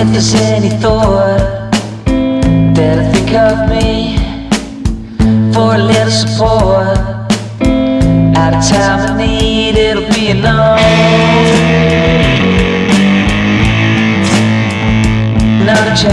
If there's any thought that I think of me For a little support At a time I need It'll be enough. Another chance.